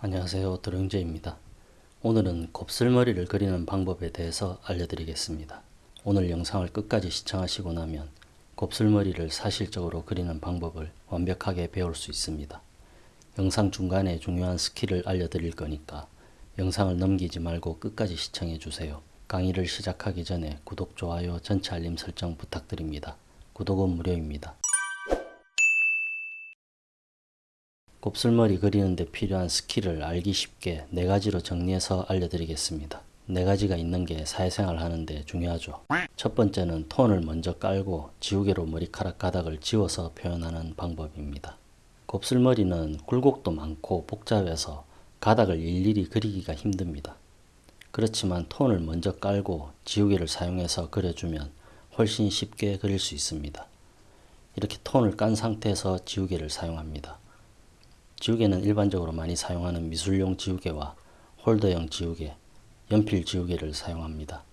안녕하세요 드릉제입니다. 오늘은 곱슬머리를 그리는 방법에 대해서 알려드리겠습니다. 오늘 영상을 끝까지 시청하시고 나면 곱슬머리를 사실적으로 그리는 방법을 완벽하게 배울 수 있습니다. 영상 중간에 중요한 스킬을 알려드릴 거니까 영상을 넘기지 말고 끝까지 시청해 주세요. 강의를 시작하기 전에 구독, 좋아요, 전체 알림 설정 부탁드립니다. 구독은 무료입니다. 곱슬머리 그리는데 필요한 스킬을 알기 쉽게 네 가지로 정리해서 알려드리겠습니다. 네 가지가 있는 게 사회생활 하는데 중요하죠. 첫 번째는 톤을 먼저 깔고 지우개로 머리카락 가닥을 지워서 표현하는 방법입니다. 곱슬머리는 굴곡도 많고 복잡해서 가닥을 일일이 그리기가 힘듭니다. 그렇지만 톤을 먼저 깔고 지우개를 사용해서 그려주면 훨씬 쉽게 그릴 수 있습니다. 이렇게 톤을 깐 상태에서 지우개를 사용합니다. 지우개는 일반적으로 많이 사용하는 미술용 지우개와 홀더형 지우개, 연필 지우개를 사용합니다.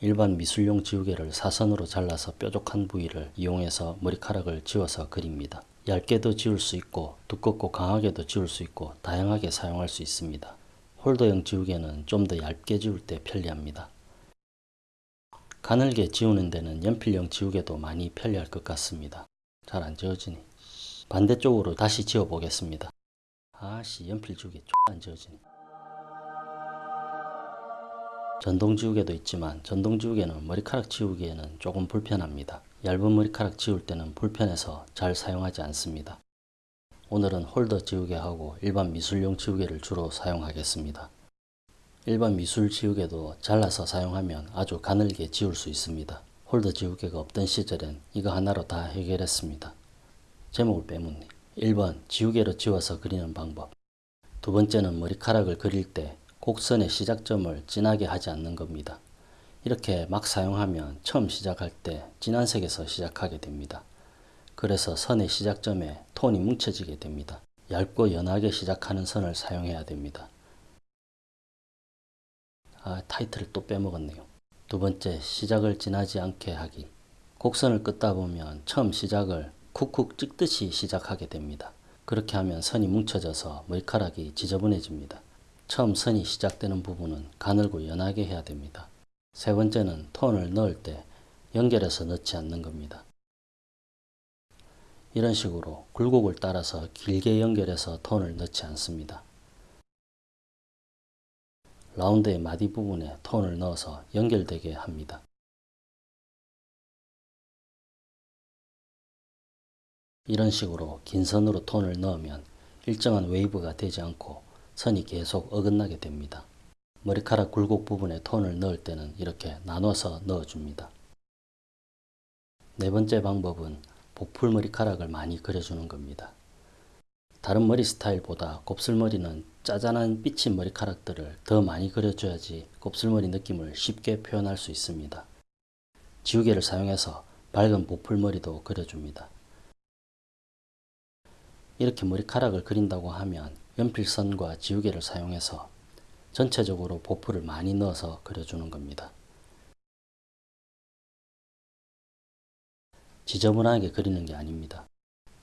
일반 미술용 지우개를 사선으로 잘라서 뾰족한 부위를 이용해서 머리카락을 지워서 그립니다. 얇게도 지울 수 있고 두껍고 강하게도 지울 수 있고 다양하게 사용할 수 있습니다. 홀더형 지우개는 좀 더 얇게 지울 때 편리합니다. 가늘게 지우는 데는 연필형 지우개도 많이 편리할 것 같습니다. 잘 안 지워지니. 반대쪽으로 다시 지워 보겠습니다. 아씨 연필 지우개 X안 지워지네. 전동 지우개도 있지만 전동 지우개는 머리카락 지우기에는 조금 불편합니다. 얇은 머리카락 지울 때는 불편해서 잘 사용하지 않습니다. 오늘은 홀더 지우개하고 일반 미술용 지우개를 주로 사용하겠습니다. 일반 미술 지우개도 잘라서 사용하면 아주 가늘게 지울 수 있습니다. 홀더 지우개가 없던 시절엔 이거 하나로 다 해결했습니다. 제목을 빼묻네. 1번 지우개로 지워서 그리는 방법 두 번째는 머리카락을 그릴 때 곡선의 시작점을 진하게 하지 않는 겁니다. 이렇게 막 사용하면 처음 시작할 때 진한 색에서 시작하게 됩니다. 그래서 선의 시작점에 톤이 뭉쳐지게 됩니다. 얇고 연하게 시작하는 선을 사용해야 됩니다. 아 타이틀을 또 빼먹었네요. 두 번째 시작을 진하지 않게 하기 곡선을 긋다 보면 처음 시작을 쿡쿡 찍듯이 시작하게 됩니다. 그렇게 하면 선이 뭉쳐져서 머리카락이 지저분해집니다. 처음 선이 시작되는 부분은 가늘고 연하게 해야 됩니다. 세 번째는 톤을 넣을 때 연결해서 넣지 않는 겁니다. 이런 식으로 굴곡을 따라서 길게 연결해서 톤을 넣지 않습니다. 라운드의 마디 부분에 톤을 넣어서 연결되게 합니다. 이런 식으로 긴 선으로 톤을 넣으면 일정한 웨이브가 되지 않고 선이 계속 어긋나게 됩니다. 머리카락 굴곡 부분에 톤을 넣을 때는 이렇게 나눠서 넣어줍니다. 네 번째 방법은 복풀 머리카락을 많이 그려주는 겁니다. 다른 머리 스타일보다 곱슬머리는 짜잔한 삐친 머리카락들을 더 많이 그려줘야지 곱슬머리 느낌을 쉽게 표현할 수 있습니다. 지우개를 사용해서 밝은 보풀머리도 그려줍니다. 이렇게 머리카락을 그린다고 하면 연필선과 지우개를 사용해서 전체적으로 보풀을 많이 넣어서 그려주는 겁니다. 지저분하게 그리는 게 아닙니다.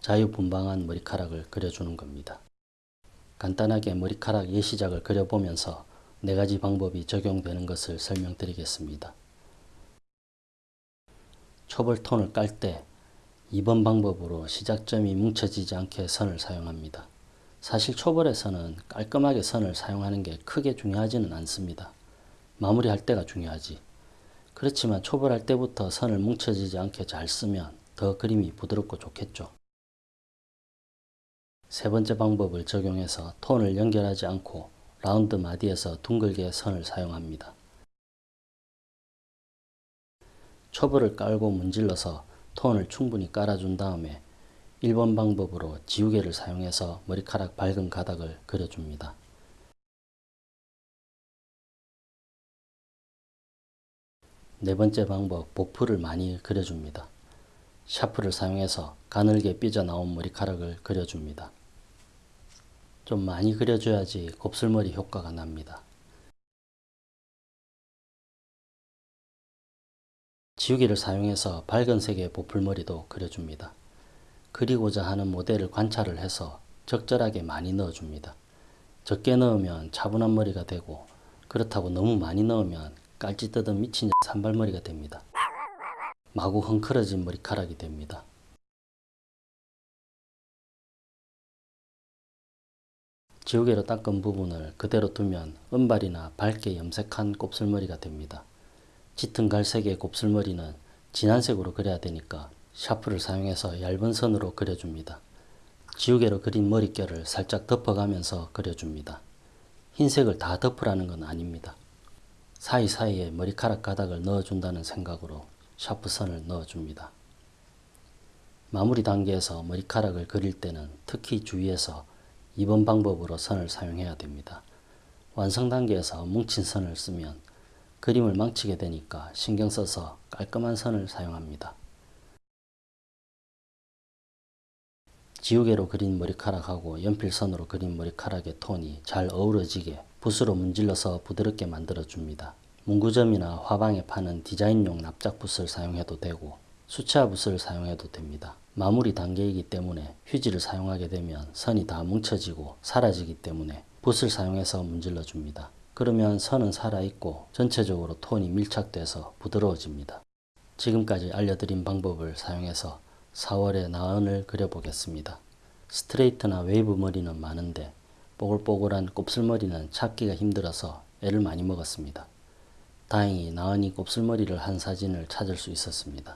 자유분방한 머리카락을 그려주는 겁니다. 간단하게 머리카락 예시작을 그려보면서 네 가지 방법이 적용되는 것을 설명드리겠습니다. 초벌 톤을 깔 때 2번 방법으로 시작점이 뭉쳐지지 않게 선을 사용합니다. 사실 초벌에서는 깔끔하게 선을 사용하는 게 크게 중요하지는 않습니다. 마무리할 때가 중요하지. 그렇지만 초벌할 때부터 선을 뭉쳐지지 않게 잘 쓰면 더 그림이 부드럽고 좋겠죠. 세 번째 방법을 적용해서 톤을 연결하지 않고 라운드 마디에서 둥글게 선을 사용합니다. 초벌을 깔고 문질러서 톤을 충분히 깔아준 다음에 1번 방법으로 지우개를 사용해서 머리카락 밝은 가닥을 그려줍니다. 네 번째 방법, 보풀을 많이 그려줍니다. 샤프를 사용해서 가늘게 삐져나온 머리카락을 그려줍니다. 좀 많이 그려줘야지 곱슬머리 효과가 납니다. 지우개를 사용해서 밝은 색의 보풀머리도 그려줍니다. 그리고자 하는 모델을 관찰을 해서 적절하게 많이 넣어줍니다. 적게 넣으면 차분한 머리가 되고 그렇다고 너무 많이 넣으면 깔짓 뜯은 미친 산발머리가 됩니다. 마구 헝클어진 머리카락이 됩니다. 지우개로 닦은 부분을 그대로 두면 은발이나 밝게 염색한 곱슬머리가 됩니다. 짙은 갈색의 곱슬머리는 진한 색으로 그려야 되니까 샤프를 사용해서 얇은 선으로 그려줍니다. 지우개로 그린 머릿결을 살짝 덮어가면서 그려줍니다. 흰색을 다 덮으라는 건 아닙니다. 사이사이에 머리카락 가닥을 넣어준다는 생각으로 샤프 선을 넣어줍니다. 마무리 단계에서 머리카락을 그릴 때는 특히 주의해서 2번 방법으로 선을 사용해야 됩니다. 완성 단계에서 뭉친 선을 쓰면 그림을 망치게 되니까 신경 써서 깔끔한 선을 사용합니다. 지우개로 그린 머리카락하고 연필선으로 그린 머리카락의 톤이 잘 어우러지게 붓으로 문질러서 부드럽게 만들어 줍니다. 문구점이나 화방에 파는 디자인용 납작붓을 사용해도 되고 수채화 붓을 사용해도 됩니다. 마무리 단계이기 때문에 휴지를 사용하게 되면 선이 다 뭉쳐지고 사라지기 때문에 붓을 사용해서 문질러 줍니다. 그러면 선은 살아있고 전체적으로 톤이 밀착돼서 부드러워집니다. 지금까지 알려드린 방법을 사용해서 4월의 나은을 그려보겠습니다. 스트레이트나 웨이브 머리는 많은데 뽀글뽀글한 곱슬머리는 찾기가 힘들어서 애를 많이 먹었습니다. 다행히 나은이 곱슬머리를 한 사진을 찾을 수 있었습니다.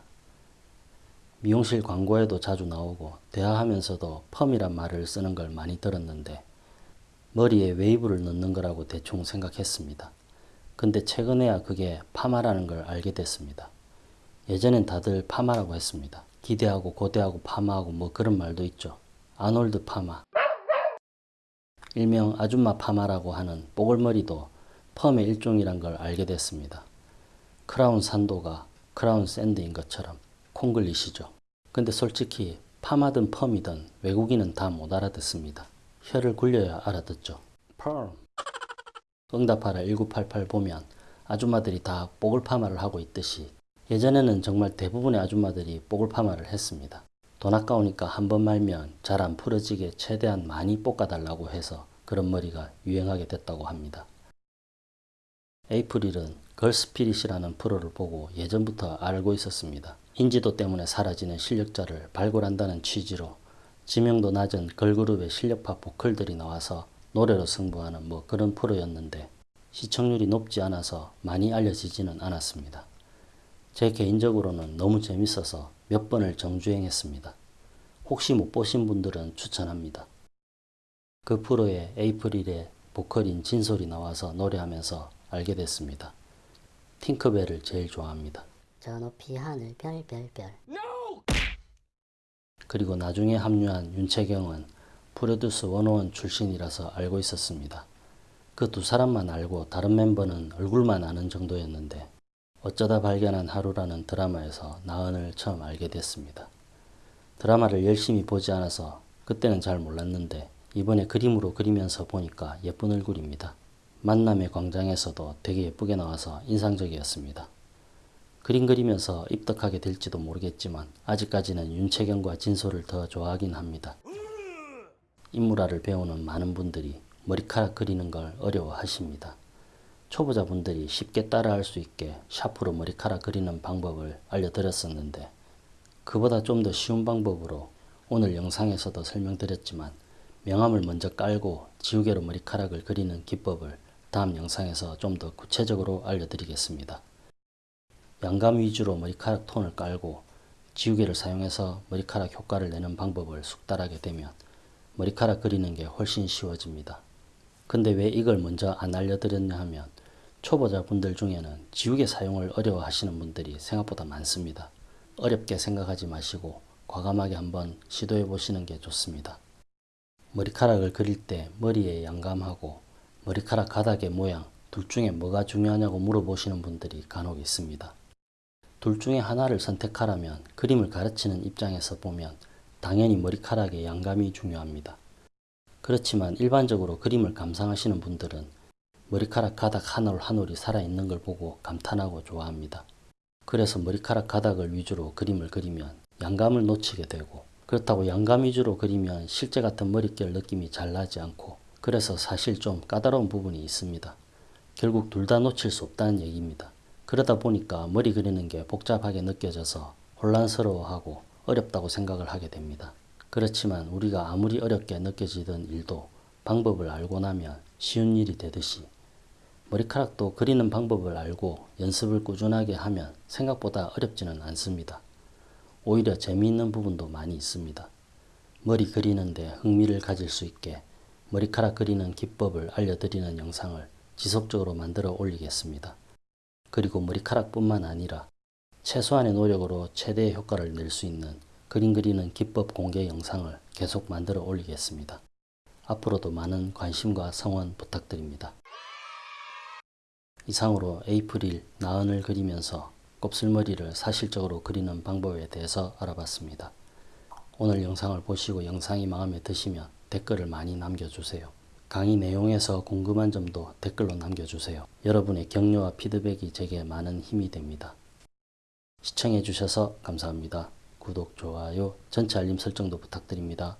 미용실 광고에도 자주 나오고 대화하면서도 펌이란 말을 쓰는 걸 많이 들었는데 머리에 웨이브를 넣는 거라고 대충 생각했습니다. 근데 최근에야 그게 파마라는 걸 알게 됐습니다. 예전엔 다들 파마라고 했습니다. 기대하고 고대하고 파마하고 뭐 그런 말도 있죠. 아놀드 파마. 일명 아줌마 파마라고 하는 뽀글머리도 펌의 일종이란 걸 알게 됐습니다. 크라운 산도가 크라운 샌드인 것처럼 콩글리시죠. 근데 솔직히 파마든 펌이든 외국인은 다 못 알아듣습니다. 혀를 굴려야 알아듣죠. 펌. 응답하라 1988 보면 아줌마들이 다 뽀글 파마를 하고 있듯이 예전에는 정말 대부분의 아줌마들이 뽀글 파마를 했습니다. 돈 아까우니까 한 번 말면 잘 안 풀어지게 최대한 많이 볶아달라고 해서 그런 머리가 유행하게 됐다고 합니다. 에이프릴은 걸스피릿이라는 프로를 보고 예전부터 알고 있었습니다. 인지도 때문에 사라지는 실력자를 발굴한다는 취지로 지명도 낮은 걸그룹의 실력파 보컬들이 나와서 노래로 승부하는 뭐 그런 프로였는데 시청률이 높지 않아서 많이 알려지지는 않았습니다. 제 개인적으로는 너무 재밌어서 몇 번을 정주행했습니다. 혹시 못 보신 분들은 추천합니다. 그 프로에 에이프릴의 보컬인 진솔이 나와서 노래하면서 알게 됐습니다. 팅크벨을 제일 좋아합니다. 저 높이 하늘 별별별 그리고 나중에 합류한 윤채경은 프로듀스 101 출신이라서 알고 있었습니다. 그 두 사람만 알고 다른 멤버는 얼굴만 아는 정도였는데 어쩌다 발견한 하루라는 드라마에서 나은을 처음 알게 됐습니다. 드라마를 열심히 보지 않아서 그때는 잘 몰랐는데 이번에 그림으로 그리면서 보니까 예쁜 얼굴입니다. 만남의 광장에서도 되게 예쁘게 나와서 인상적이었습니다. 그림 그리면서 입덕하게 될지도 모르겠지만 아직까지는 윤채경과 진솔을 더 좋아하긴 합니다. 인물화를 배우는 많은 분들이 머리카락 그리는 걸 어려워하십니다. 초보자분들이 쉽게 따라할 수 있게 샤프로 머리카락 그리는 방법을 알려드렸었는데 그보다 좀 더 쉬운 방법으로 오늘 영상에서도 설명드렸지만 명암을 먼저 깔고 지우개로 머리카락을 그리는 기법을 다음 영상에서 좀 더 구체적으로 알려드리겠습니다. 양감 위주로 머리카락 톤을 깔고 지우개를 사용해서 머리카락 효과를 내는 방법을 숙달하게 되면 머리카락 그리는 게 훨씬 쉬워집니다. 근데 왜 이걸 먼저 안 알려드렸냐 하면 초보자분들 중에는 지우개 사용을 어려워하시는 분들이 생각보다 많습니다. 어렵게 생각하지 마시고 과감하게 한번 시도해 보시는 게 좋습니다. 머리카락을 그릴 때 머리에 양감하고 머리카락 가닥의 모양 둘 중에 뭐가 중요하냐고 물어보시는 분들이 간혹 있습니다. 둘 중에 하나를 선택하라면 그림을 가르치는 입장에서 보면 당연히 머리카락의 양감이 중요합니다. 그렇지만 일반적으로 그림을 감상하시는 분들은 머리카락 가닥 한 올 한 올이 살아있는 걸 보고 감탄하고 좋아합니다. 그래서 머리카락 가닥을 위주로 그림을 그리면 양감을 놓치게 되고 그렇다고 양감 위주로 그리면 실제 같은 머릿결 느낌이 잘 나지 않고 그래서 사실 좀 까다로운 부분이 있습니다. 결국 둘 다 놓칠 수 없다는 얘기입니다. 그러다 보니까 머리 그리는 게 복잡하게 느껴져서 혼란스러워하고 어렵다고 생각을 하게 됩니다. 그렇지만 우리가 아무리 어렵게 느껴지던 일도 방법을 알고 나면 쉬운 일이 되듯이 머리카락도 그리는 방법을 알고 연습을 꾸준하게 하면 생각보다 어렵지는 않습니다. 오히려 재미있는 부분도 많이 있습니다. 머리 그리는데 흥미를 가질 수 있게 머리카락 그리는 기법을 알려드리는 영상을 지속적으로 만들어 올리겠습니다. 그리고 머리카락뿐만 아니라 최소한의 노력으로 최대의 효과를 낼 수 있는 그림 그리는 기법 공개 영상을 계속 만들어 올리겠습니다. 앞으로도 많은 관심과 성원 부탁드립니다. 이상으로 에이프릴 나은을 그리면서 곱슬머리를 사실적으로 그리는 방법에 대해서 알아봤습니다. 오늘 영상을 보시고 영상이 마음에 드시면 댓글을 많이 남겨주세요. 강의 내용에서 궁금한 점도 댓글로 남겨주세요. 여러분의 격려와 피드백이 제게 많은 힘이 됩니다. 시청해주셔서 감사합니다. 구독, 좋아요, 전체 알림 설정도 부탁드립니다.